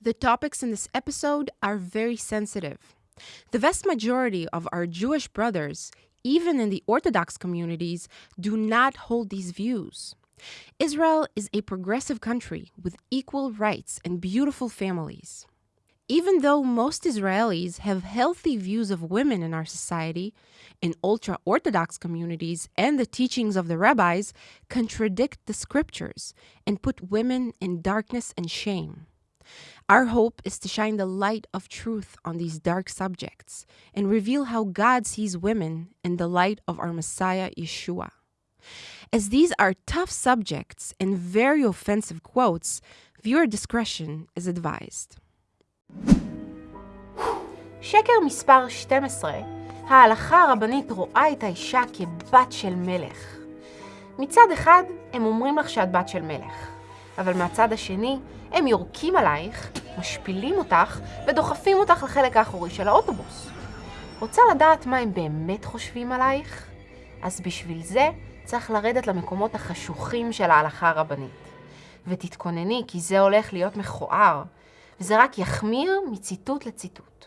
The topics in this episode are very sensitive. The vast majority of our Jewish brothers, even in the Orthodox communities, do not hold these views. Israel is a progressive country with equal rights and beautiful families. Even though most Israelis have healthy views of women in our society, in ultra Orthodox communities and the teachings of the rabbis contradict the scriptures and put women in darkness and shame. Our hope is to shine the light of truth on these dark subjects and reveal how God sees women in the light of our Messiah Yeshua. As these are tough subjects and very offensive quotes, viewer discretion is advised. שקר מספר 12, ההלכה הרבנית רואה את האישה כבת של מלך. מצד אחד, הם אומרים לך שאת בת של מלך, אבל מהצד השני, הם יורקים עלייך, משפילים אותך ודוחפים אותך לחלק האחורי של האוטובוס. רוצה לדעת מה הם באמת חושבים עלייך? אז בשביל זה צריך לרדת למקומות החשוכים של ההלכה הרבנית. ותתכונני, כי זה הולך להיות מכוער, וזה רק יחמיר מציטוט לציטוט.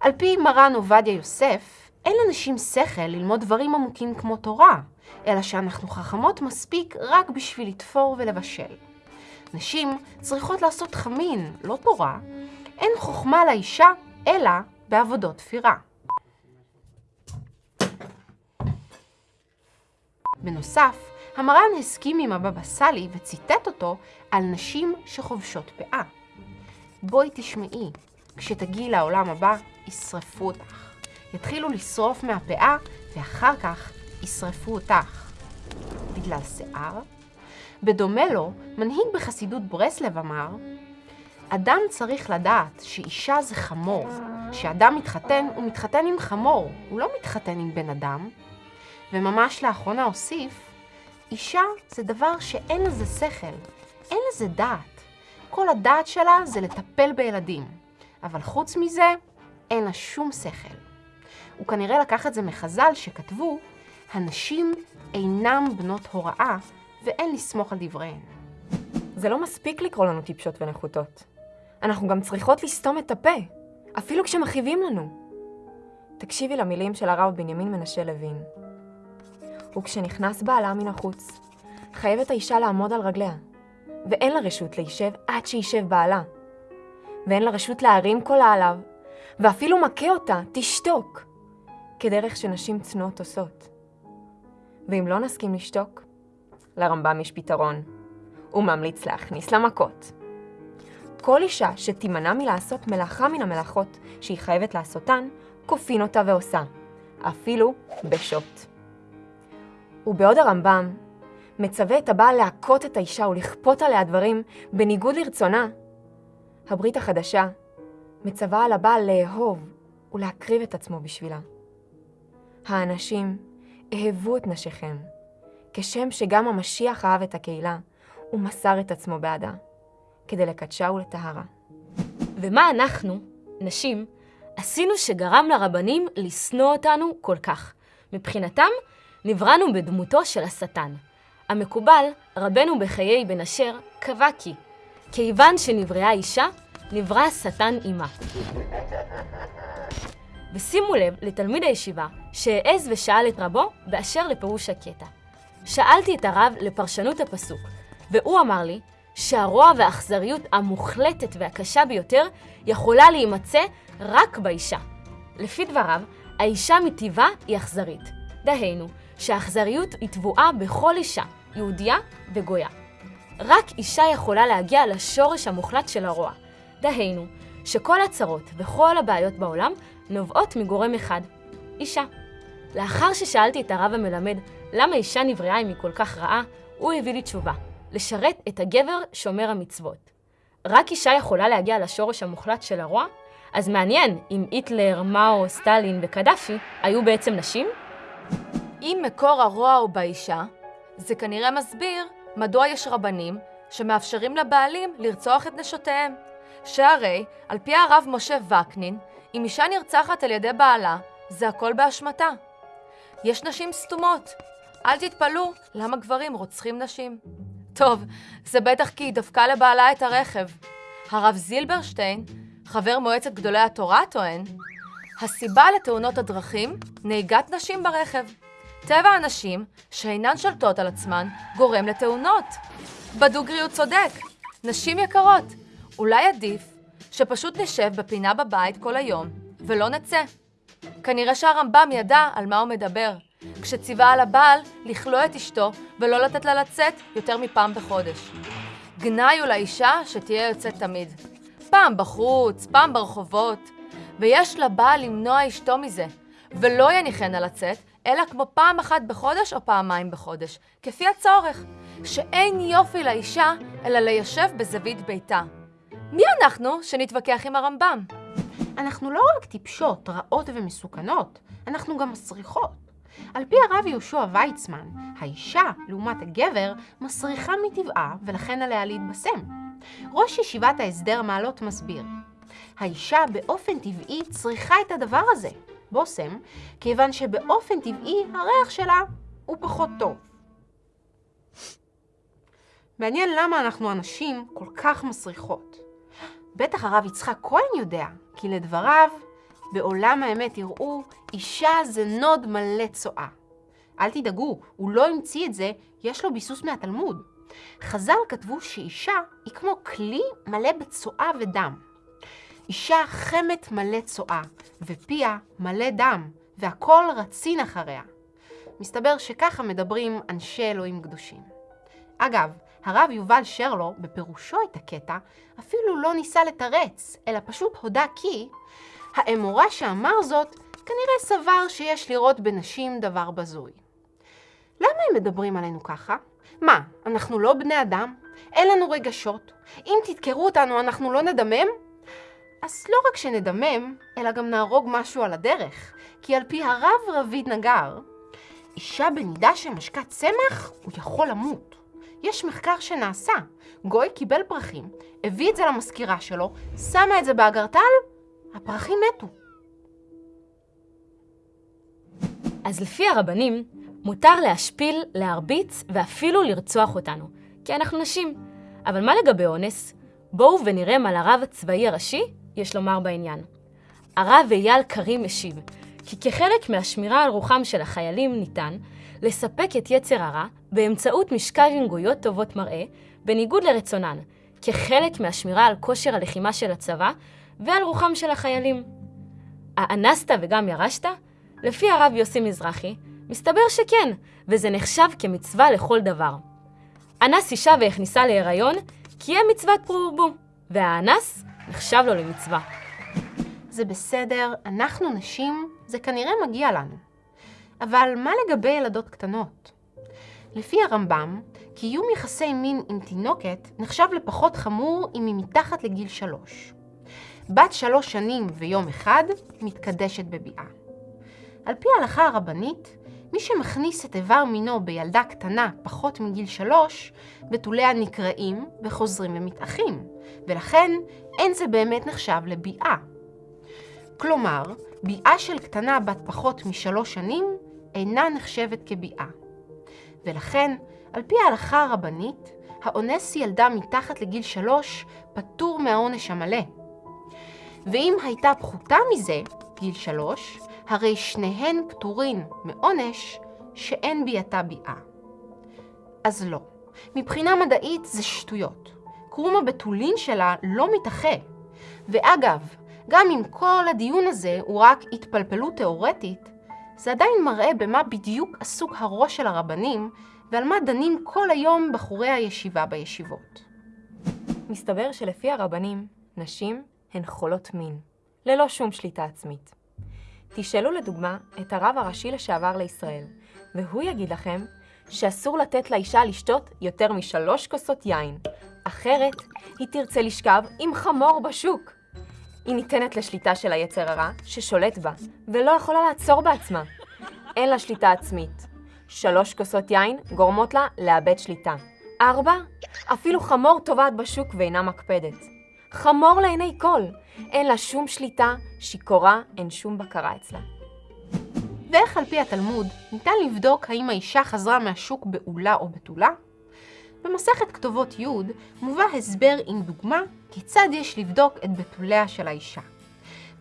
על פי מרן עובדיה יוסף, אין לנשים שכל ללמוד דברים עמוקים כמו תורה, אלא שאנחנו חכמות מספיק רק בשביל לתפור ולבשל. נשים צריכות לעשות חמין, לא תורה. אין חוכמה לאישה, אלא בעבודות תפירה. בנוסף, המרן הסכים עם הבבא סאלי וציטט אותו על נשים שחובשות פאה. בואי תשמעי, כשתגיעי לעולם הבא, ישרפו אותך. יתחילו לשרוף מהפאה, ואחר כך ישרפו אותך. בגלל שיער? בדומה לו, מנהיג בחסידות ברסלב אמר, אדם צריך לדעת שאישה זה חמור. כשאדם מתחתן, הוא מתחתן עם חמור, הוא לא מתחתן עם בן אדם. וממש לאחרונה הוסיף, אישה זה דבר שאין לזה שכל, אין לזה דעת. כל הדעת שלה זה לטפל בילדים, אבל חוץ מזה, אין לה שום שכל. הוא כנראה לקח את זה מחז"ל שכתבו, הנשים אינם בנות הוראה ואין לסמוך על דבריהן. זה לא מספיק לקרוא לנו טיפשות ונחותות. אנחנו גם צריכות לסתום את הפה, אפילו כשמכאיבים לנו. תקשיבי למילים של הרב בנימין מנשה לוין. וכשנכנס בעלה מן החוץ, חייבת האישה לעמוד על רגליה, ואין לה רשות להישב עד שישב בעלה. ואין לה רשות להרים קולה עליו, ואפילו מכה אותה, תשתוק, כדרך שנשים צנועות עושות. ואם לא נסכים לשתוק, לרמב"ם יש פתרון. הוא ממליץ להכניס למכות. כל אישה שתימנע מלעשות מלאכה מן המלאכות שהיא חייבת לעשותן, כופין אותה ועושה, אפילו בשוט. ובעוד הרמב"ם מצווה את הבעל להכות את האישה ולכפות עליה דברים בניגוד לרצונה, הברית החדשה מצווה על הבעל לאהוב ולהקריב את עצמו בשבילה. האנשים אהבו את נשיכם, כשם שגם המשיח אהב את הקהילה ומסר את עצמו בעדה, כדי לקדשה ולטהרה. ומה אנחנו, נשים, עשינו שגרם לרבנים לשנוא אותנו כל כך? מבחינתם, נבראנו בדמותו של השטן. המקובל, רבנו בחיי בן אשר, קבע כי, כיוון שנבראה אישה, נברא השטן עמה. ושימו לב לתלמיד הישיבה שהעז ושאל את רבו באשר לפירוש הקטע. שאלתי את הרב לפרשנות הפסוק, והוא אמר לי שהרוע והאכזריות המוחלטת והקשה ביותר יכולה להימצא רק באישה. לפי דבריו, האישה מטבעה היא אכזרית. דהיינו, שהאכזריות היא טבועה בכל אישה, יהודייה וגויה. רק אישה יכולה להגיע לשורש המוחלט של הרוע. דהיינו, שכל הצרות וכל הבעיות בעולם נובעות מגורם אחד, אישה. לאחר ששאלתי את הרב המלמד למה אישה נבראה אם היא כל כך רעה, הוא הביא לי תשובה, לשרת את הגבר שומר המצוות. רק אישה יכולה להגיע לשורש המוחלט של הרוע? אז מעניין אם היטלר, מאו, סטלין וקדאפי היו בעצם נשים? אם מקור הרוע הוא באישה, זה כנראה מסביר מדוע יש רבנים שמאפשרים לבעלים לרצוח את נשותיהם. שהרי, על פי הרב משה וקנין, אם אישה נרצחת על ידי בעלה, זה הכל באשמתה. יש נשים סתומות. אל תתפלאו למה גברים רוצחים נשים. טוב, זה בטח כי היא דפקה לבעלה את הרכב. הרב זילברשטיין, חבר מועצת גדולי התורה, טוען, הסיבה לתאונות הדרכים, נהיגת נשים ברכב. טבע הנשים, שאינן שולטות על עצמן, גורם לתאונות. בדוגרי הוא צודק. נשים יקרות, אולי עדיף שפשוט נשב בפינה בבית כל היום ולא נצא. כנראה שהרמב"ם ידע על מה הוא מדבר, כשציווה על הבעל לכלוא את אשתו ולא לתת לה לצאת יותר מפעם בחודש. גנאי הוא לאישה שתהיה יוצאת תמיד. פעם בחוץ, פעם ברחובות, ויש לבעל למנוע אשתו מזה, ולא יניחנה לצאת, אלא כמו פעם אחת בחודש או פעמיים בחודש, כפי הצורך, שאין יופי לאישה, אלא ליישב בזווית ביתה. מי אנחנו שנתווכח עם הרמב"ם? אנחנו לא רק טיפשות, רעות ומסוכנות, אנחנו גם מסריחות. על פי הרב יהושע ויצמן, האישה, לעומת הגבר, מסריחה מטבעה ולכן עליה להתבשם. ראש ישיבת ההסדר מעלות מסביר, האישה באופן טבעי צריכה את הדבר הזה, בושם, כיוון שבאופן טבעי הריח שלה הוא פחות טוב. מעניין למה אנחנו הנשים כל כך מסריחות. בטח הרב יצחק כהן יודע, כי לדבריו, בעולם האמת יראו, אישה זה נוד מלא צואה. אל תדאגו, הוא לא המציא את זה, יש לו ביסוס מהתלמוד. חז"ל כתבו שאישה היא כמו כלי מלא בצואה ודם. אישה חמת מלא צואה, ופיה מלא דם, והכל רצין אחריה. מסתבר שככה מדברים אנשי אלוהים קדושים. אגב, הרב יובל שרלו, בפירושו את הקטע, אפילו לא ניסה לתרץ, אלא פשוט הודה כי האמורה שאמר זאת, כנראה סבר שיש לראות בנשים דבר בזוי. למה הם מדברים עלינו ככה? מה, אנחנו לא בני אדם? אין לנו רגשות? אם תדקרו אותנו, אנחנו לא נדמם? אז לא רק שנדמם, אלא גם נהרוג משהו על הדרך, כי על פי הרב רביד נגר, אישה בנידה שמשקה צמח, הוא יכול למות. יש מחקר שנעשה. גוי קיבל פרחים, הביא את זה למזכירה שלו, שמה את זה באגרטל, הפרחים מתו. אז לפי הרבנים, מותר להשפיל, להרביץ ואפילו לרצוח אותנו, כי אנחנו נשים. אבל מה לגבי אונס? בואו ונראה מה לרב הצבאי הראשי יש לומר בעניין. הרב אייל קרים משיב, כי כחלק מהשמירה על רוחם של החיילים ניתן לספק את יצר הרע באמצעות משקל ינגויות טובות מראה, בניגוד לרצונן, כחלק מהשמירה על כושר הלחימה של הצבא ועל רוחם של החיילים. האנסת וגם ירשת? לפי הרב יוסי מזרחי, מסתבר שכן, וזה נחשב כמצווה לכל דבר. אנס אישה והכניסה להיריון, קיים מצוות פרו והאנס נחשב לו למצווה. זה בסדר, אנחנו נשים, זה כנראה מגיע לנו. אבל מה לגבי ילדות קטנות? לפי הרמב"ם, קיום יחסי מין עם תינוקת נחשב לפחות חמור אם היא מתחת לגיל שלוש. בת שלוש שנים ויום אחד מתקדשת בביאה. על פי ההלכה הרבנית, מי שמכניס את איבר מינו בילדה קטנה פחות מגיל שלוש, בתוליה נקרעים וחוזרים ומתאחים, ולכן אין זה באמת נחשב לביאה. כלומר, ביאה של קטנה בת פחות משלוש שנים אינה נחשבת כביאה. ולכן, על פי ההלכה הרבנית, האונס ילדה מתחת לגיל שלוש פטור מהעונש המלא. ואם הייתה פחותה מזה, גיל שלוש, הרי שניהן פטורין מעונש שאין ביאתה ביאה. אז לא, מבחינה מדעית זה שטויות. קרום הבתולין שלה לא מתאחה. ואגב, גם אם כל הדיון הזה הוא רק התפלפלות תאורטית, זה עדיין מראה במה בדיוק עסוק הראש של הרבנים ועל מה דנים כל היום בחורי הישיבה בישיבות. מסתבר שלפי הרבנים, נשים הן חולות מין, ללא שום שליטה עצמית. תשאלו לדוגמה את הרב הראשי לשעבר לישראל, והוא יגיד לכם שאסור לתת לאישה לשתות יותר משלוש כוסות יין, אחרת היא תרצה לשכב עם חמור בשוק. היא ניתנת לשליטה של היצר הרע ששולט בה, ולא יכולה לעצור בעצמה. אין לה שליטה עצמית. שלוש כוסות יין גורמות לה לאבד שליטה. ארבע, אפילו חמור טובעת בשוק ואינה מקפדת. חמור לעיני כל, אין לה שום שליטה, שיכורה, אין שום בקרה אצלה. ואיך על פי התלמוד ניתן לבדוק האם האישה חזרה מהשוק בעולה או בתולה? במסכת כתובות י' מובא הסבר עם דוגמה כיצד יש לבדוק את בתוליה של האישה.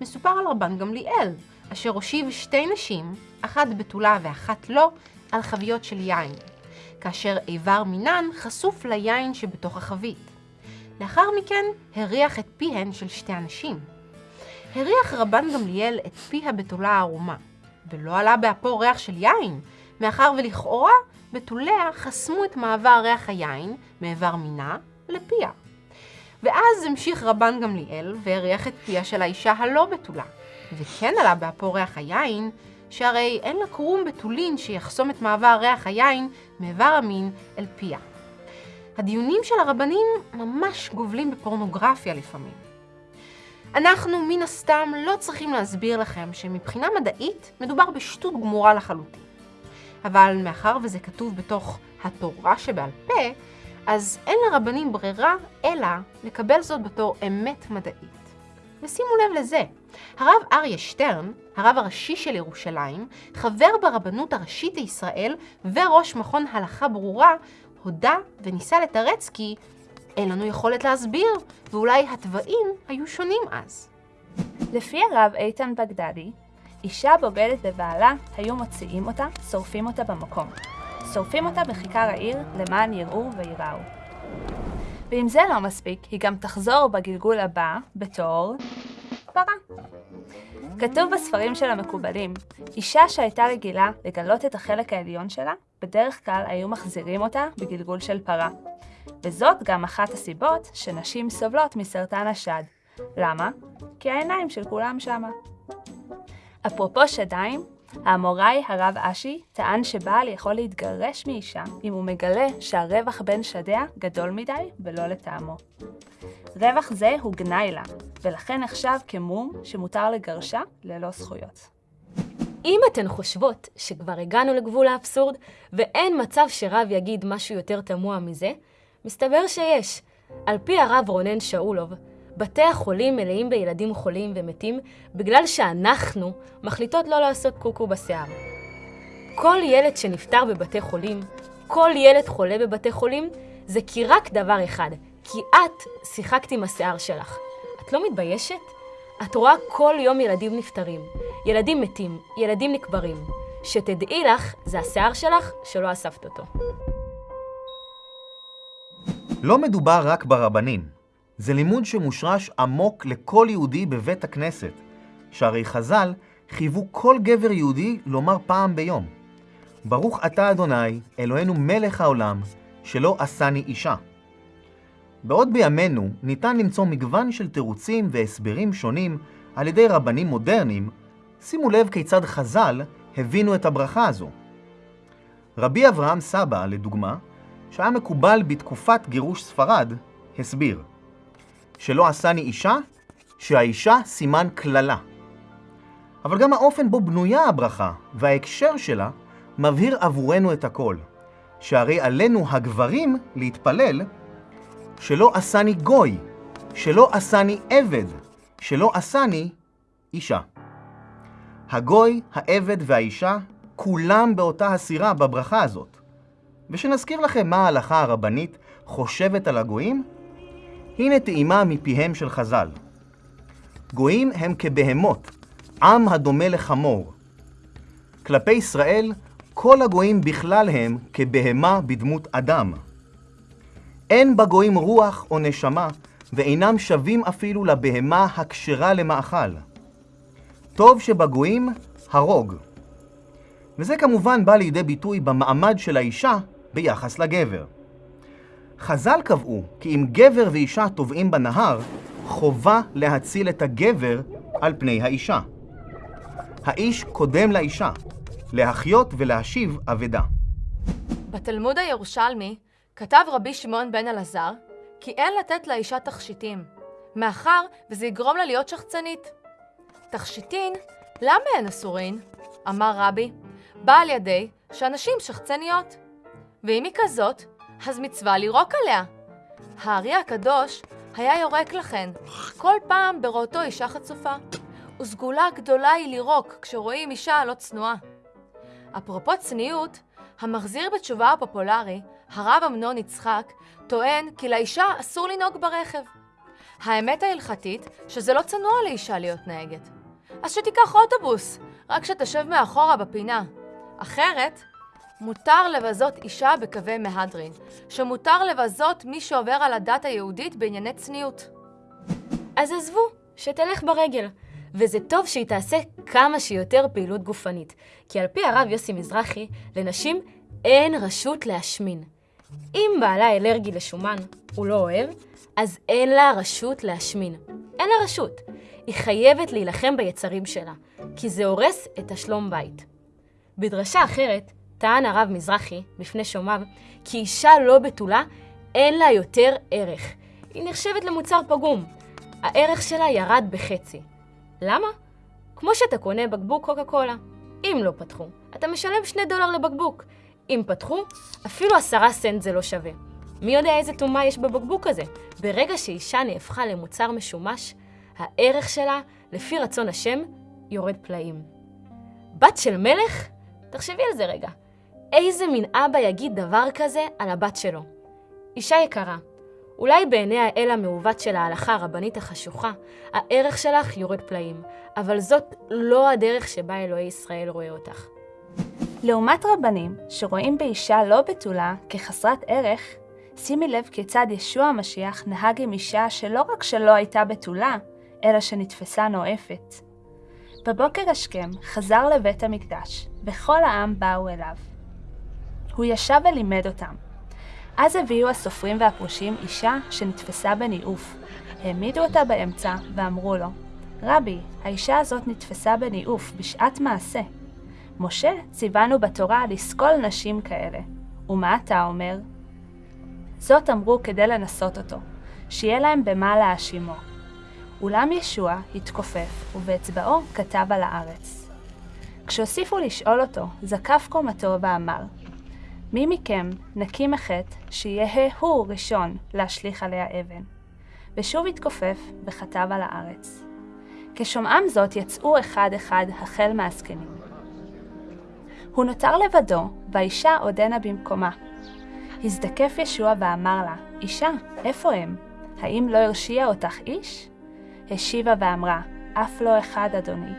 מסופר על רבן גמליאל, אשר הושיב שתי נשים, אחת בתולה ואחת לא, על חביות של יין, כאשר איבר מינן חשוף ליין שבתוך החבית. לאחר מכן הריח את פיהן של שתי הנשים. הריח רבן גמליאל את פי הבתולה הערומה, ולא עלה באפו ריח של יין, מאחר ולכאורה בתוליה חסמו את מעבר ריח היין מאיבר מינה לפיה. ואז המשיך רבן גמליאל והריח את פיה של האישה הלא בתולה, וכן עלה באפו ריח היין, שהרי אין לה קרום בתולין שיחסום את מעבר ריח היין מאיבר המין אל פיה. הדיונים של הרבנים ממש גובלים בפורנוגרפיה לפעמים. אנחנו מן הסתם לא צריכים להסביר לכם שמבחינה מדעית מדובר בשטות גמורה לחלוטין. אבל מאחר וזה כתוב בתוך התורה שבעל פה, אז אין לרבנים ברירה אלא לקבל זאת בתור אמת מדעית. ושימו לב לזה, הרב אריה שטרן, הרב הראשי של ירושלים, חבר ברבנות הראשית לישראל וראש מכון הלכה ברורה, הודה וניסה לתרץ כי אין לנו יכולת להסביר, ואולי התוואים היו שונים אז. לפי הרב איתן בגדדי, אישה בוגדת בבעלה, היו מוציאים אותה, שורפים אותה במקום. שורפים אותה בכיכר העיר למען יראו וייראו. ואם זה לא מספיק, היא גם תחזור בגלגול הבא בתור פרה. כתוב בספרים של המקובלים, אישה שהייתה רגילה לגלות את החלק העליון שלה, בדרך כלל היו מחזירים אותה בגלגול של פרה. וזאת גם אחת הסיבות שנשים סובלות מסרטן השד. למה? כי העיניים של כולם שמה. אפרופו שדיים, האמוראי הרב אשי טען שבעל יכול להתגרש מאישה אם הוא מגלה שהרווח בין שדיה גדול מדי ולא לטעמו. רווח זה הוא גנאי לה, ולכן נחשב כמום שמותר לגרשה ללא זכויות. אם אתן חושבות שכבר הגענו לגבול האבסורד ואין מצב שרב יגיד משהו יותר תמוה מזה, מסתבר שיש. על פי הרב רונן שאולוב, בתי החולים מלאים בילדים חולים ומתים בגלל שאנחנו מחליטות לא לעשות קוקו בשיער. כל ילד שנפטר בבתי חולים, כל ילד חולה בבתי חולים, זה כי רק דבר אחד, כי את שיחקת עם השיער שלך. את לא מתביישת? את רואה כל יום ילדים נפטרים, ילדים מתים, ילדים נקברים. שתדעי לך, זה השיער שלך שלא אספת אותו. לא מדובר רק ברבנים. זה לימוד שמושרש עמוק לכל יהודי בבית הכנסת, שהרי חז"ל חייבו כל גבר יהודי לומר פעם ביום: ברוך אתה אדוני, אלוהינו מלך העולם, שלא עשני אישה. בעוד בימינו ניתן למצוא מגוון של תירוצים והסברים שונים על ידי רבנים מודרניים, שימו לב כיצד חז"ל הבינו את הברכה הזו. רבי אברהם סבא, לדוגמה, שהיה מקובל בתקופת גירוש ספרד, הסביר שלא עשני אישה, שהאישה סימן קללה. אבל גם האופן בו בנויה הברכה וההקשר שלה מבהיר עבורנו את הכל, שהרי עלינו הגברים להתפלל שלא עשני גוי, שלא עשני עבד, שלא עשני אישה. הגוי, העבד והאישה, כולם באותה הסירה בברכה הזאת. ושנזכיר לכם מה ההלכה הרבנית חושבת על הגויים, הנה טעימה מפיהם של חז"ל. גויים הם כבהמות, עם הדומה לחמור. כלפי ישראל, כל הגויים בכלל הם כבהמה בדמות אדם. אין בגויים רוח או נשמה, ואינם שווים אפילו לבהמה הכשרה למאכל. טוב שבגויים הרוג. וזה כמובן בא לידי ביטוי במעמד של האישה ביחס לגבר. חז"ל קבעו כי אם גבר ואישה טובעים בנהר, חובה להציל את הגבר על פני האישה. האיש קודם לאישה, להחיות ולהשיב אבדה. בתלמוד הירושלמי כתב רבי שמעון בן אלעזר כי אין לתת לאישה תכשיטים, מאחר וזה יגרום לה להיות שחצנית. תכשיטין, למה הן אסורין? אמר רבי, בא על ידי שאנשים שחצניות. ואם היא כזאת, אז מצווה לירוק עליה. הארי הקדוש היה יורק לכן, כל פעם בראותו אישה חצופה. וסגולה גדולה היא לירוק כשרואים אישה לא צנועה. אפרופו צניעות, המחזיר בתשובה הפופולרי הרב אמנון יצחק טוען כי לאישה אסור לנהוג ברכב. האמת ההלכתית שזה לא צנוע לאישה להיות נהגת. אז שתיקח אוטובוס, רק שתשב מאחורה בפינה. אחרת, מותר לבזות אישה בקווי מהדרין, שמותר לבזות מי שעובר על הדת היהודית בענייני צניעות. אז עזבו, שתלך ברגל. וזה טוב שהיא תעשה כמה שיותר פעילות גופנית, כי על פי הרב יוסי מזרחי, לנשים אין רשות להשמין. אם בעלה אלרגי לשומן, הוא לא אוהב, אז אין לה רשות להשמין. אין לה רשות. היא חייבת להילחם ביצרים שלה, כי זה הורס את השלום בית. בדרשה אחרת, טען הרב מזרחי בפני שומעיו, כי אישה לא בתולה, אין לה יותר ערך. היא נחשבת למוצר פגום. הערך שלה ירד בחצי. למה? כמו שאתה קונה בקבוק קוקה קולה. אם לא פתחו, אתה משלם שני דולר לבקבוק. אם פתחו, אפילו עשרה סנט זה לא שווה. מי יודע איזה טומאה יש בבקבוק הזה? ברגע שאישה נהפכה למוצר משומש, הערך שלה, לפי רצון השם, יורד פלאים. בת של מלך? תחשבי על זה רגע. איזה מין אבא יגיד דבר כזה על הבת שלו? אישה יקרה, אולי בעיני האל המעוות של ההלכה הרבנית החשוכה, הערך שלך יורד פלאים, אבל זאת לא הדרך שבה אלוהי ישראל רואה אותך. לעומת רבנים שרואים באישה לא בתולה כחסרת ערך, שימי לב כיצד ישוע המשיח נהג עם אישה שלא רק שלא הייתה בתולה, אלא שנתפסה נואפת. בבוקר השכם חזר לבית המקדש, וכל העם באו אליו. הוא ישב ולימד אותם. אז הביאו הסופרים והפרושים אישה שנתפסה בניאוף. העמידו אותה באמצע ואמרו לו, רבי, האישה הזאת נתפסה בניאוף בשעת מעשה. משה ציוונו בתורה לסקול נשים כאלה. ומה אתה אומר? זאת אמרו כדי לנסות אותו, שיהיה להם במה להאשימו. אולם ישוע התכופף, ובאצבעו כתב על הארץ. כשהוסיפו לשאול אותו, זקף קומתו ואמר, מי מכם נקי מחטא שיהא הוא ראשון להשליך עליה אבן? ושוב התכופף וכתב על הארץ. כשומעם זאת יצאו אחד-אחד החל מהזקנים. הוא נותר לבדו, והאישה עודנה במקומה. הזדקף ישוע ואמר לה, אישה, איפה הם? האם לא הרשיע אותך איש? השיבה ואמרה, אף לא אחד, אדוני.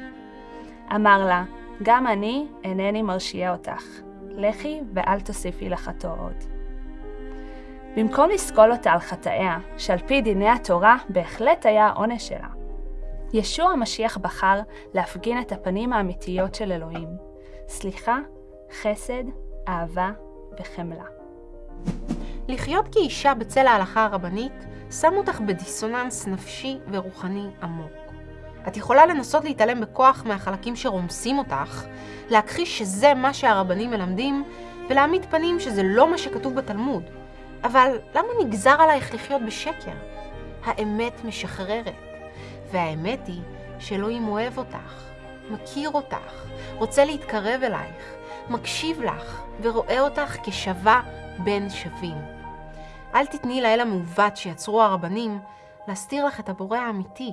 אמר לה, גם אני אינני מרשיע אותך. לכי ואל תוסיפי לחטוא עוד. במקום לסקול אותה על חטאיה, שעל פי דיני התורה בהחלט היה העונש שלה, ישוע המשיח בחר להפגין את הפנים האמיתיות של אלוהים, סליחה, חסד, אהבה וחמלה. לחיות כאישה בצל ההלכה הרבנית שם אותך בדיסוננס נפשי ורוחני עמוק. את יכולה לנסות להתעלם בכוח מהחלקים שרומסים אותך, להכחיש שזה מה שהרבנים מלמדים, ולהעמיד פנים שזה לא מה שכתוב בתלמוד. אבל למה נגזר עלייך לחיות בשקר? האמת משחררת, והאמת היא שאלוהים אוהב אותך, מכיר אותך, רוצה להתקרב אלייך, מקשיב לך ורואה אותך כשווה בין שווים. אל תתני לאל המעוות שיצרו הרבנים להסתיר לך את הבורא האמיתי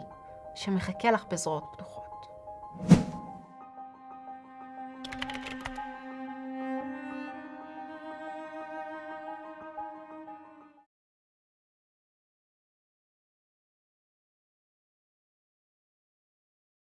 שמחכה לך בזרועות פתוחות.